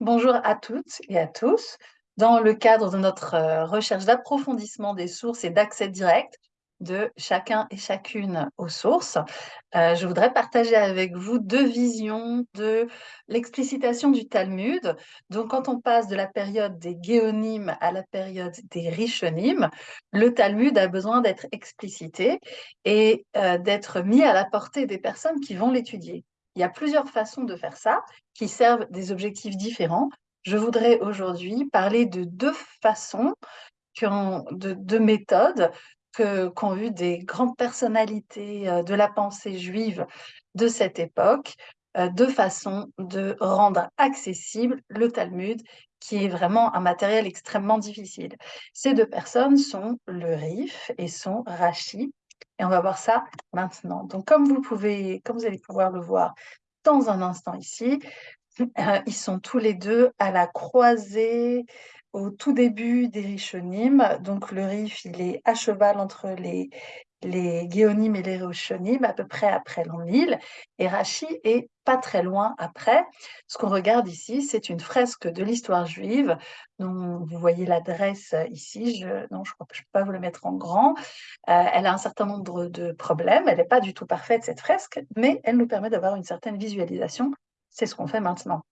Bonjour à toutes et à tous. Dans le cadre de notre euh, recherche d'approfondissement des sources et d'accès direct de chacun et chacune aux sources, euh, je voudrais partager avec vous deux visions de l'explicitation du Talmud. Donc, quand on passe de la période des géonymes à la période des richonymes, le Talmud a besoin d'être explicité et euh, d'être mis à la portée des personnes qui vont l'étudier. Il y a plusieurs façons de faire ça qui servent des objectifs différents. Je voudrais aujourd'hui parler de deux façons, de deux méthodes qu'ont eu des grandes personnalités euh, de la pensée juive de cette époque, euh, deux façons de rendre accessible le Talmud, qui est vraiment un matériel extrêmement difficile. Ces deux personnes sont le Rif et son Rashi. Et on va voir ça maintenant. Donc, comme vous pouvez, comme vous allez pouvoir le voir dans un instant ici, euh, ils sont tous les deux à la croisée au tout début des Rishonim. Donc, le Rif, il est à cheval entre les, les Géonim et les Rishonim, à peu près après l'an 1000. Et Rachi est pas très loin après. Ce qu'on regarde ici, c'est une fresque de l'histoire juive. dont vous voyez l'adresse ici. Je, non, je ne peux pas vous le mettre en grand. Euh, elle a un certain nombre de problèmes. Elle n'est pas du tout parfaite, cette fresque, mais elle nous permet d'avoir une certaine visualisation. C'est ce qu'on fait maintenant.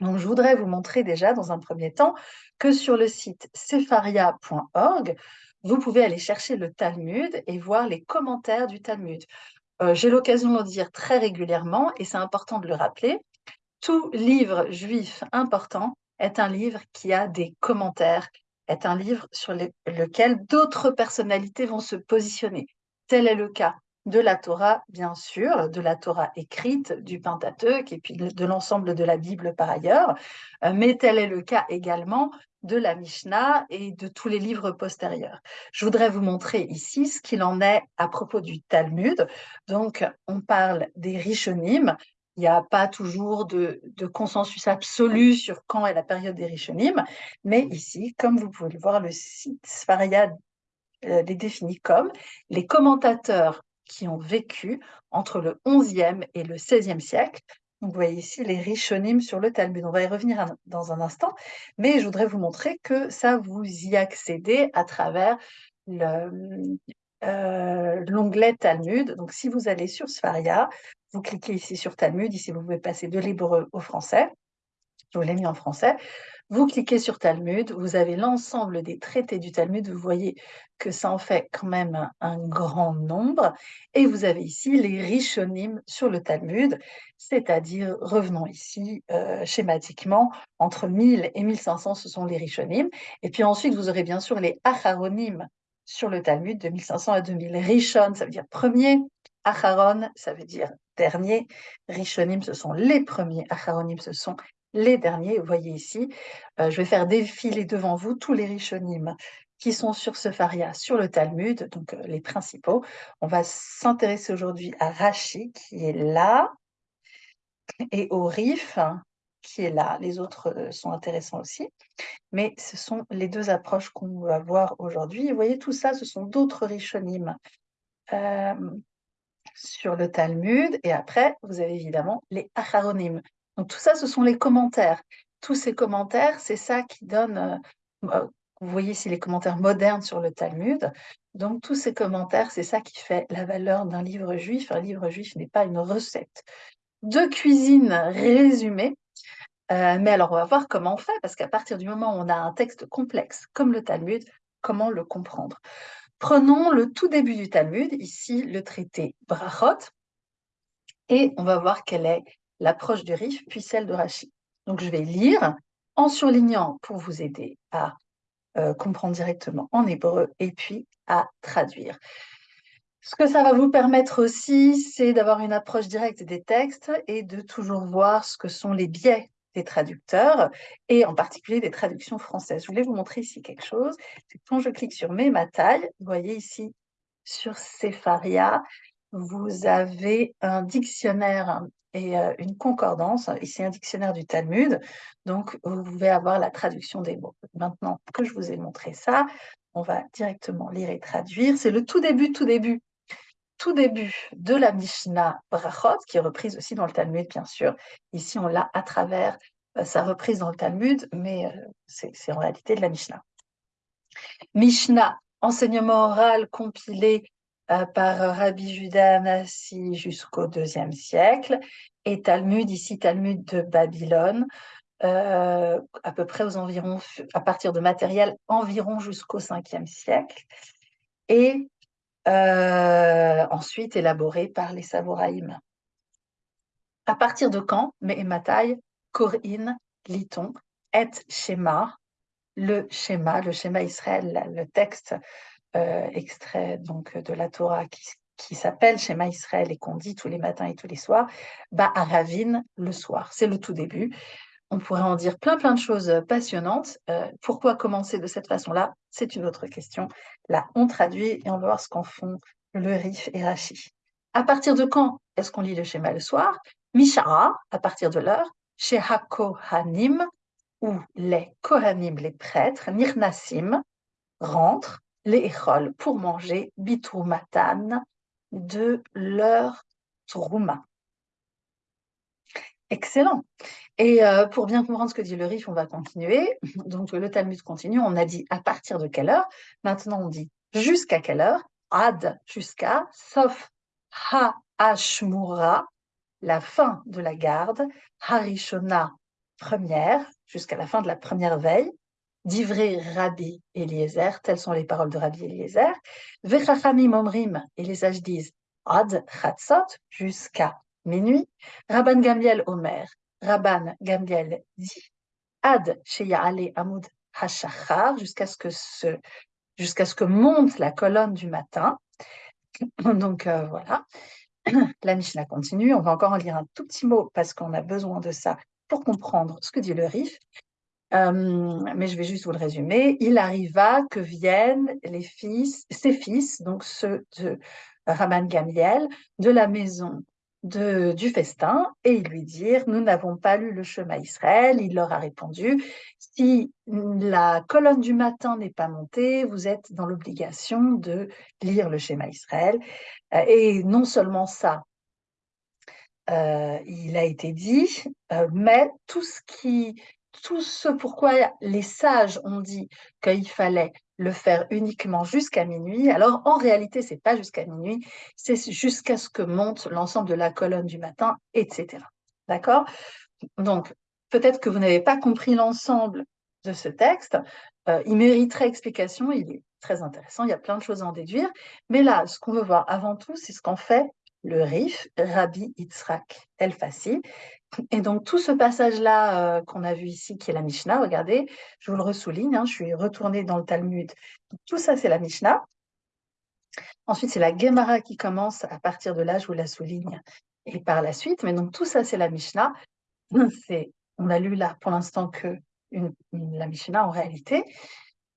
Donc, je voudrais vous montrer déjà, dans un premier temps, que sur le site sepharia.org, vous pouvez aller chercher le Talmud et voir les commentaires du Talmud. Euh, j'ai l'occasion de le dire très régulièrement, et c'est important de le rappeler, tout livre juif important est un livre qui a des commentaires, est un livre sur lequel d'autres personnalités vont se positionner. Tel est le cas de la Torah, bien sûr, de la Torah écrite, du Pentateuque et puis de, l'ensemble de la Bible par ailleurs, euh, mais tel est le cas également de la Mishnah et de tous les livres postérieurs. Je voudrais vous montrer ici ce qu'il en est à propos du Talmud. Donc, on parle des Rishonim. Il n'y a pas toujours de, consensus absolu sur quand est la période des Rishonim, mais ici, comme vous pouvez le voir, le site Sfaria euh, les définit comme les commentateurs qui ont vécu entre le 11e et le 16e siècle. Vous voyez ici les Rishonim sur le Talmud. On va y revenir dans un instant, mais je voudrais vous montrer que ça, vous y accédez à travers euh, l'onglet Talmud. Donc, si vous allez sur Sfaria, vous cliquez ici sur Talmud. Ici, vous pouvez passer de l'hébreu au français. Je vous l'ai mis en français. Vous cliquez sur Talmud, vous avez l'ensemble des traités du Talmud, vous voyez que ça en fait quand même un, grand nombre, et vous avez ici les Rishonim sur le Talmud, c'est-à-dire, revenons ici euh, schématiquement, entre 1000 et 1500, ce sont les Rishonim, et puis ensuite vous aurez bien sûr les Acharonim sur le Talmud, de 1500 à 2000. Rishon, ça veut dire premier, Acharon, ça veut dire dernier, Rishonim, ce sont les premiers, Acharonim, ce sont les derniers. Vous voyez ici, euh, je vais faire défiler devant vous tous les Rishonim qui sont sur ce faria, sur le Talmud, donc euh, les principaux. On va s'intéresser aujourd'hui à Rashi, qui est là, et au Rif, qui est là. Les autres euh, sont intéressants aussi, mais ce sont les deux approches qu'on va voir aujourd'hui. Vous voyez, tout ça, ce sont d'autres Rishonim sur le Talmud, et après, vous avez évidemment les Acharonim, donc tout ça, ce sont les commentaires. Tous ces commentaires, c'est ça qui donne, euh, euh, vous voyez ici les commentaires modernes sur le Talmud. Donc tous ces commentaires, c'est ça qui fait la valeur d'un livre juif. Un livre juif n'est pas une recette de cuisine résumée. Euh, mais alors on va voir comment on fait, parce qu'à partir du moment où on a un texte complexe comme le Talmud, comment le comprendre? Prenons le tout début du Talmud, ici le traité Brachot, et on va voir quelle est l'approche du Rif, puis celle de Rachi. Donc je vais lire en surlignant pour vous aider à euh, comprendre directement en hébreu et puis à traduire. Ce que ça va vous permettre aussi, c'est d'avoir une approche directe des textes et de toujours voir ce que sont les biais des traducteurs et en particulier des traductions françaises. Je voulais vous montrer ici quelque chose. Quand je clique sur mes ma taille, vous voyez ici sur Sepharia, vous avez un dictionnaire et euh, une concordance. Ici, un dictionnaire du Talmud. Donc, vous pouvez avoir la traduction des mots. Maintenant que je vous ai montré ça, on va directement lire et traduire. C'est le tout début, tout début, tout début de la Mishnah Brachot, qui est reprise aussi dans le Talmud, bien sûr. Ici, on l'a à travers sa reprise dans le Talmud, mais c'est en réalité de la Mishnah. Mishnah, enseignement oral compilé par Rabbi Judah Anassi jusqu'au IIe siècle, et Talmud, ici Talmud de Babylone, euh, à peu près aux environs, à partir de matériel environ jusqu'au 5e siècle, et euh, ensuite élaboré par les Savoraïm. À partir de quand Mehematai, Korin, Liton, et Shema, le schéma, le schéma Israël, le texte euh, extrait donc de la Torah qui, qui s'appelle Schéma Israël et qu'on dit tous les matins et tous les soirs, bah à Ravine le soir. C'est le tout début. On pourrait en dire plein plein de choses passionnantes. Euh, pourquoi commencer de cette façon-là? C'est une autre question. Là, on traduit et on va voir ce qu'en font le Rif et Rachi. À partir de quand est-ce qu'on lit le schéma le soir? Mishara, à partir de l'heure, chez Hakohanim, où les Kohanim, les prêtres, Nirnasim, rentrent, les Echol, pour manger, Bitrumatan, de leur Trouma. Excellent. Et euh, pour bien comprendre ce que dit le Rif, on va continuer. Donc le Talmud continue. On a dit à partir de quelle heure? Maintenant, on dit jusqu'à quelle heure? Ad jusqu'à, sauf ha ashmura, la fin de la garde. Harishona, première, jusqu'à la fin de la première veille. Divré Rabbi Eliezer, telles sont les paroles de Rabbi Eliezer. Vechachamim omrim, et les sages disent Ad chatzot, jusqu'à minuit. Rabban Gamliel Omer, Rabban Gamliel dit Ad Sheya'ale Amud Hashachar, jusqu'à ce que jusqu'à ce que monte la colonne du matin. Donc euh, voilà, la Mishnah continue. On va encore en lire un tout petit mot parce qu'on a besoin de ça pour comprendre ce que dit le Rif. Euh, mais je vais juste vous le résumer. Il arriva que viennent les fils, ses fils, donc ceux de Rabban Gamliel, de la maison de, du festin et ils lui dirent Nous n'avons pas lu le chemin Israël. Il leur a répondu Si la colonne du matin n'est pas montée, vous êtes dans l'obligation de lire le schéma Israël. Euh, et non seulement ça, euh, il a été dit, mais tout ce qui tout ce pourquoi les sages ont dit qu'il fallait le faire uniquement jusqu'à minuit. Alors en réalité, c'est pas jusqu'à minuit, c'est jusqu'à ce que monte l'ensemble de la colonne du matin, etc. D'accord? Donc peut-être que vous n'avez pas compris l'ensemble de ce texte. Euh, il mériterait explication. Il est très intéressant. Il y a plein de choses à en déduire. Mais là, ce qu'on veut voir avant tout, c'est ce qu'en fait le Rif, Rabbi Yitzhak El Fassi, et donc tout ce passage-là euh, qu'on a vu ici, qui est la Mishnah, regardez, je vous le ressouligne, hein, je suis retournée dans le Talmud. Tout ça, c'est la Mishnah. Ensuite, c'est la Gemara qui commence. À partir de là, je vous la souligne. Et par la suite, mais donc tout ça, c'est la Mishnah. On a lu là pour l'instant que la Mishnah en réalité.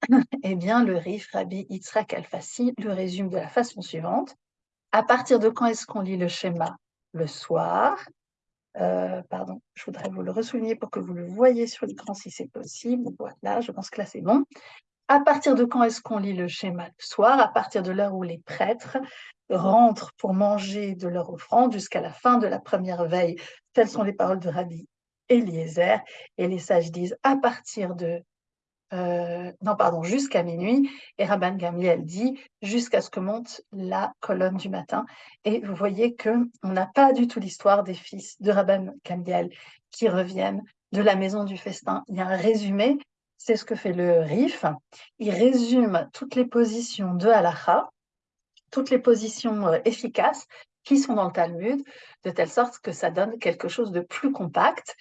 Eh bien, le Rif Rabbi Yitzhak Al-Fassi le résume de la façon suivante. À partir de quand est-ce qu'on lit le schéma Le soir? Euh, pardon, je voudrais vous le ressouligner pour que vous le voyez sur l'écran si c'est possible. Voilà, je pense que là c'est bon. À partir de quand est-ce qu'on lit le schéma le soir? À partir de l'heure où les prêtres rentrent pour manger de leur offrande jusqu'à la fin de la première veille. Telles sont les paroles de Rabbi Eliezer. Et les sages disent à partir de euh, non, pardon, jusqu'à minuit. Et Rabban Gamliel dit jusqu'à ce que monte la colonne du matin. Et vous voyez que on n'a pas du tout l'histoire des fils de Rabban Gamliel qui reviennent de la maison du festin. Il y a un résumé, c'est ce que fait le RIF. Il résume toutes les positions de Halacha, toutes les positions euh, efficaces qui sont dans le Talmud, de telle sorte que ça donne quelque chose de plus compact.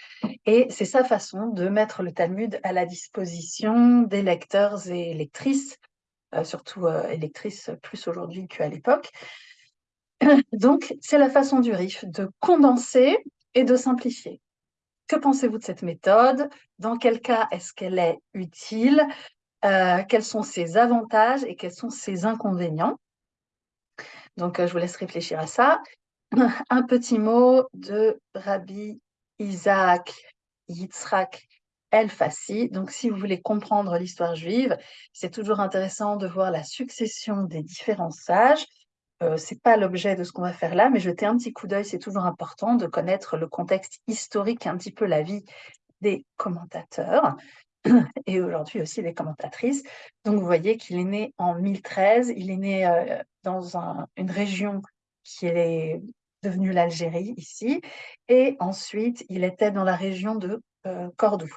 Et c'est sa façon de mettre le Talmud à la disposition des lecteurs et lectrices, euh, surtout euh, lectrices plus aujourd'hui qu'à l'époque. Donc, c'est la façon du RIF de condenser et de simplifier. Que pensez-vous de cette méthode? Dans quel cas est-ce qu'elle est utile? Euh, Quels sont ses avantages et quels sont ses inconvénients? Donc, euh, je vous laisse réfléchir à ça. Un petit mot de Rabbi Isaac Yitzhak El-Fassi. Donc, si vous voulez comprendre l'histoire juive, c'est toujours intéressant de voir la succession des différents sages. Euh, ce n'est pas l'objet de ce qu'on va faire là, mais jeter un petit coup d'œil, c'est toujours important de connaître le contexte historique, un petit peu la vie des commentateurs et aujourd'hui aussi des commentatrices. Donc vous voyez qu'il est né en 1013, il est né euh, dans une région qui est devenue l'Algérie ici, et ensuite il était dans la région de euh, Cordoue.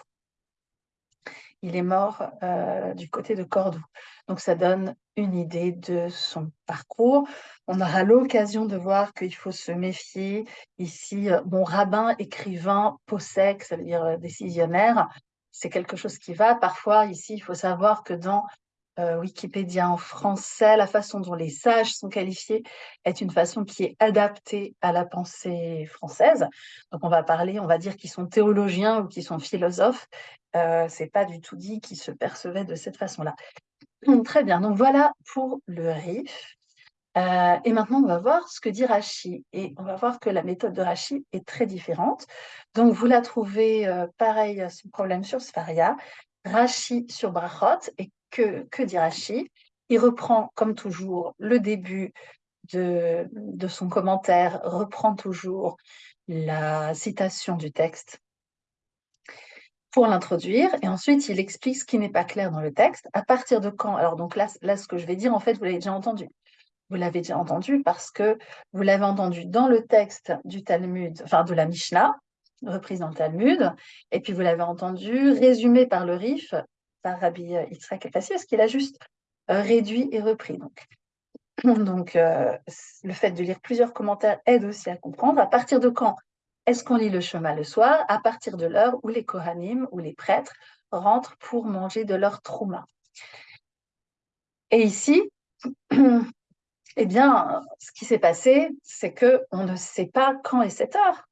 Il est mort euh, du côté de Cordoue. Donc ça donne une idée de son parcours. On aura l'occasion de voir qu'il faut se méfier ici. Bon, rabbin, écrivain, possèque, ça veut dire décisionnaire, c'est quelque chose qui va. Parfois, ici, il faut savoir que dans euh, Wikipédia en français, la façon dont les sages sont qualifiés est une façon qui est adaptée à la pensée française. Donc, on va parler, on va dire qu'ils sont théologiens ou qu'ils sont philosophes. Euh, c'est pas du tout dit qu'ils se percevaient de cette façon-là. Très bien. Donc voilà pour le RIF. Euh, et maintenant, on va voir ce que dit Rachi. Et on va voir que la méthode de Rachi est très différente. Donc, vous la trouvez, euh, pareil, ce problème sur Sfaria, Rachi sur Brachot. Et que, que dit Rachi Il reprend, comme toujours, le début de, de son commentaire, reprend toujours la citation du texte pour l'introduire, et ensuite il explique ce qui n'est pas clair dans le texte, à partir de quand? Alors donc là, là, ce que je vais dire, en fait, vous l'avez déjà entendu. Vous l'avez déjà entendu parce que vous l'avez entendu dans le texte du Talmud, enfin de la Mishnah, reprise dans le Talmud, et puis vous l'avez entendu résumé par le Rif, par Rabbi Yitzhak Fassi, parce qu'il a juste euh, réduit et repris. Donc, donc euh, le fait de lire plusieurs commentaires aide aussi à comprendre à partir de quand est-ce qu'on lit le chemin le soir, à partir de l'heure où les Kohanim ou les prêtres rentrent pour manger de leur trouma. Et ici, Eh bien, ce qui s'est passé, c'est que on ne sait pas quand est cette heure.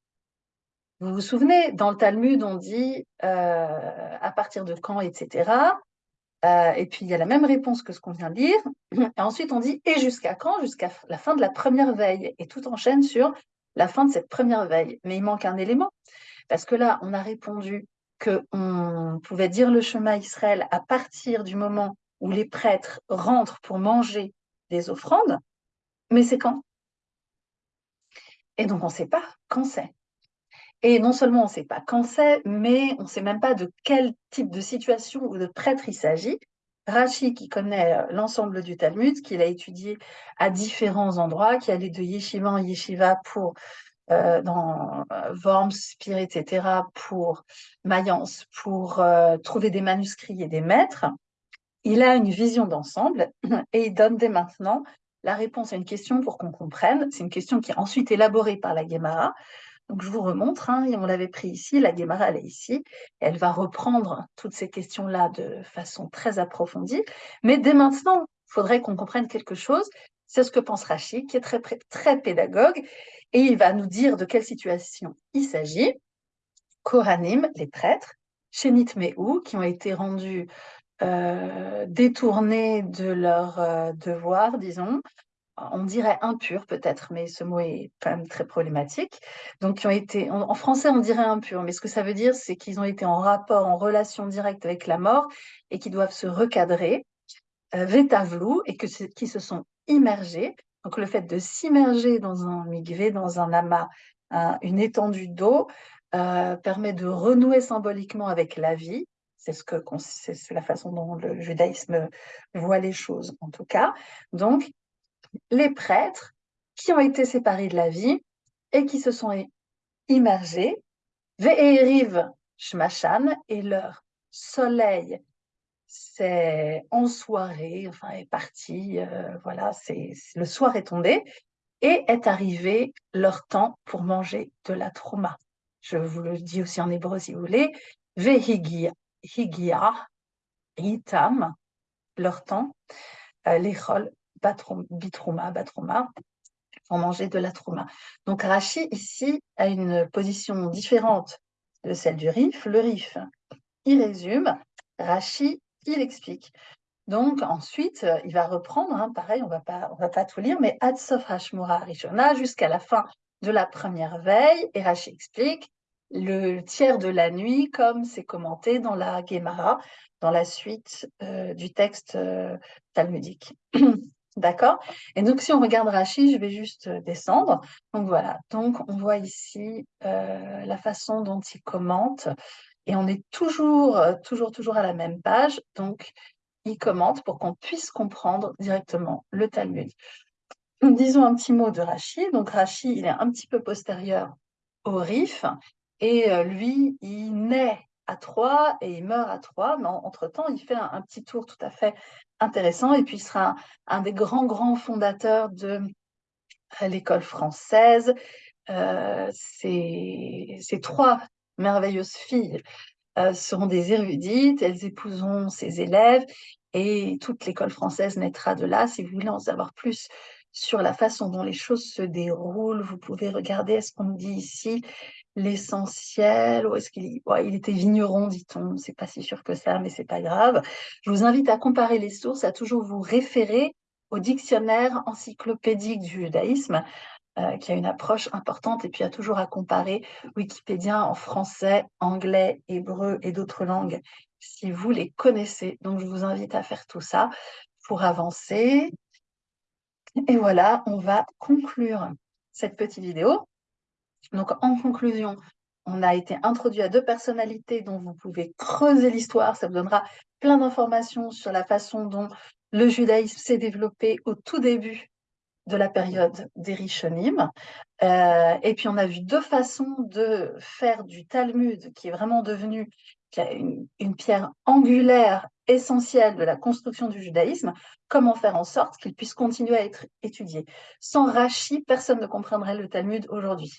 Vous vous souvenez, dans le Talmud, on dit euh, à partir de quand, etc. Euh, et puis il y a la même réponse que ce qu'on vient de lire. Et ensuite, on dit et jusqu'à quand? Jusqu'à la fin de la première veille. Et tout enchaîne sur la fin de cette première veille. Mais il manque un élément. Parce que là, on a répondu qu'on pouvait dire le chemin Israël à partir du moment où les prêtres rentrent pour manger des offrandes. Mais c'est quand? Et donc, on ne sait pas quand c'est. Et non seulement on ne sait pas quand c'est, mais on ne sait même pas de quel type de situation ou de prêtre il s'agit. Rachi, qui connaît euh, l'ensemble du Talmud, qu'il a étudié à différents endroits, qui allait de yeshiva en yeshiva pour euh, dans euh, Worms, Spire, etc., pour Mayence, pour trouver des manuscrits et des maîtres, il a une vision d'ensemble et il donne dès maintenant la réponse à une question pour qu'on comprenne. C'est une question qui est ensuite élaborée par la Guémara. Donc je vous remontre, hein, on l'avait pris ici, la Guémara elle est ici, elle va reprendre toutes ces questions-là de façon très approfondie. Mais dès maintenant, il faudrait qu'on comprenne quelque chose. C'est ce que pense Rachid, qui est très, très pédagogue, et il va nous dire de quelle situation il s'agit. Koranim, les prêtres, Shenit Mehu, qui ont été rendus euh, détournés de leur euh, devoir, disons, on dirait impurs peut-être, mais ce mot est quand même très problématique. Donc, qui ont été, en, français, on dirait impurs, mais ce que ça veut dire, c'est qu'ils ont été en rapport, en relation directe avec la mort et qui doivent se recadrer, euh, et que qui se sont immergés. Donc, le fait de s'immerger dans un migvé, dans un amas, une étendue d'eau, euh, permet de renouer symboliquement avec la vie, c'est ce que la façon dont le judaïsme voit les choses, en tout cas. Donc, les prêtres qui ont été séparés de la vie et qui se sont immergés, Ve'eriv Shmashan, et leur soleil c'est en soirée, enfin est parti, euh, voilà, c'est le soir est tombé et est arrivé leur temps pour manger de la trauma. Je vous le dis aussi en hébreu si vous voulez. Vehigia, higia, hitam, leur temps, euh, l'échol, bitrouma, batrouma, pour manger de la trauma. Donc Rachi ici a une position différente de celle du RIF. Le RIF, il résume, Rachi, il explique. Donc ensuite, il va reprendre, hein, pareil, on va pas, on va pas tout lire, mais Adsof Hashmura Rishona jusqu'à la fin de la première veille, et Rachi explique, le tiers de la nuit, comme c'est commenté dans la Gemara, dans la suite euh, du texte euh, talmudique. D'accord? Et donc, si on regarde Rachid, je vais juste euh, descendre. Donc voilà, donc on voit ici la façon dont il commente et on est toujours, toujours, toujours à la même page. Donc, il commente pour qu'on puisse comprendre directement le Talmud. Disons un petit mot de Rachi. Donc, Rachi, il est un petit peu postérieur au Rif, et lui, il naît à Troyes et il meurt à Troyes, mais entre-temps, il fait un, petit tour tout à fait intéressant, et puis il sera un des grands, grands fondateurs de l'école française. Euh, ces, trois merveilleuses filles euh, seront des érudites, elles épouseront ses élèves et toute l'école française naîtra de là. Si vous voulez en savoir plus sur la façon dont les choses se déroulent, vous pouvez regarder, est-ce qu'on dit ici, l'essentiel, ou est-ce qu'il il était vigneron, dit-on, c'est pas si sûr que ça, mais c'est pas grave. Je vous invite à comparer les sources, à toujours vous référer au dictionnaire encyclopédique du judaïsme, euh, qui a une approche importante, et puis à toujours à comparer Wikipédia en français, anglais, hébreu et d'autres langues, si vous les connaissez. Donc je vous invite à faire tout ça pour avancer. Et voilà, on va conclure cette petite vidéo. Donc en conclusion, on a été introduit à deux personnalités dont vous pouvez creuser l'histoire. Ça vous donnera plein d'informations sur la façon dont le judaïsme s'est développé au tout début de la période des Rishonim. Euh, et puis on a vu deux façons de faire du Talmud, qui est vraiment devenu une, pierre angulaire essentielle de la construction du judaïsme, comment faire en sorte qu'il puisse continuer à être étudié? Sans Rashi, personne ne comprendrait le Talmud aujourd'hui.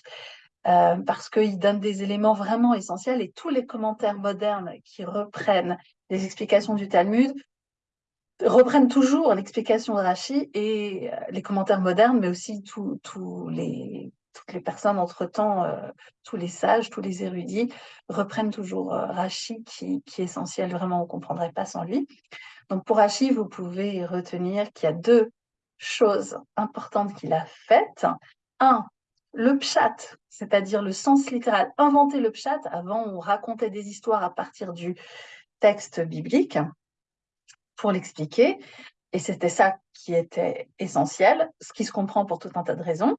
Euh, parce qu'il donne des éléments vraiment essentiels et tous les commentaires modernes qui reprennent les explications du Talmud reprennent toujours l'explication de Rachi et euh, les commentaires modernes, mais aussi les, toutes les personnes entre-temps, euh, tous les sages, tous les érudits, reprennent toujours euh, Rachi qui, qui, est essentiel, vraiment, on ne comprendrait pas sans lui. Donc pour Rachi, vous pouvez retenir qu'il y a deux choses importantes qu'il a faites. Un, le pshat, c'est-à-dire le sens littéral, inventer le pshat. Avant, on racontait des histoires à partir du texte biblique pour l'expliquer. Et c'était ça qui était essentiel, ce qui se comprend pour tout un tas de raisons.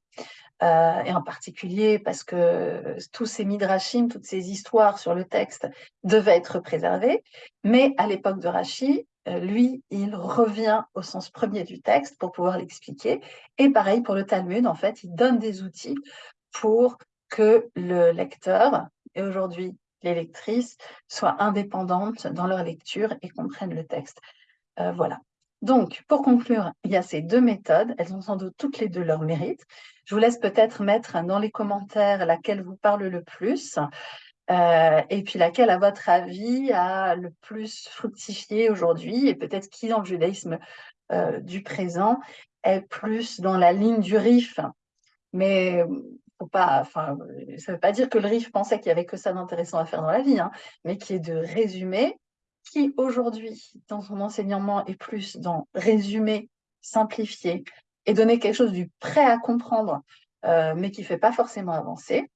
Euh, et en particulier parce que tous ces midrashim, toutes ces histoires sur le texte devaient être préservées. Mais à l'époque de Rashi, euh, lui, il revient au sens premier du texte pour pouvoir l'expliquer. Et pareil pour le Talmud, en fait, il donne des outils pour que le lecteur, et aujourd'hui les lectrices, soient indépendantes dans leur lecture et comprennent le texte. Euh, voilà. Donc, pour conclure, il y a ces deux méthodes. Elles ont sans doute toutes les deux leur mérite. Je vous laisse peut-être mettre dans les commentaires laquelle vous parle le plus. Euh, et puis laquelle, à votre avis, a le plus fructifié aujourd'hui, et peut-être qui, dans le judaïsme euh, du présent, est plus dans la ligne du RIF. Mais faut pas, enfin, ça ne veut pas dire que le RIF pensait qu'il n'y avait que ça d'intéressant à faire dans la vie, hein, mais qui est de résumer qui aujourd'hui, dans son enseignement, est plus dans résumer, simplifier et donner quelque chose du prêt à comprendre, euh, mais qui ne fait pas forcément avancer,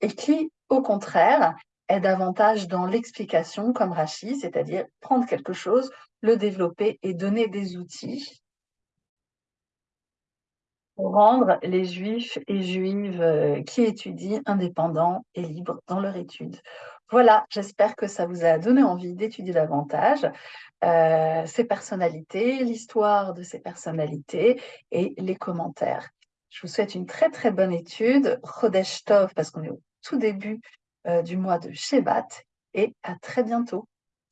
et qui, au contraire, est davantage dans l'explication, comme Rachid, c'est-à-dire prendre quelque chose, le développer et donner des outils pour rendre les juifs et juives euh, qui étudient indépendants et libres dans leur étude. Voilà, j'espère que ça vous a donné envie d'étudier davantage euh, ces personnalités, l'histoire de ces personnalités et les commentaires. Je vous souhaite une très très bonne étude, Chodesh Tov, parce qu'on est au tout début euh, du mois de Shevat, et à très bientôt.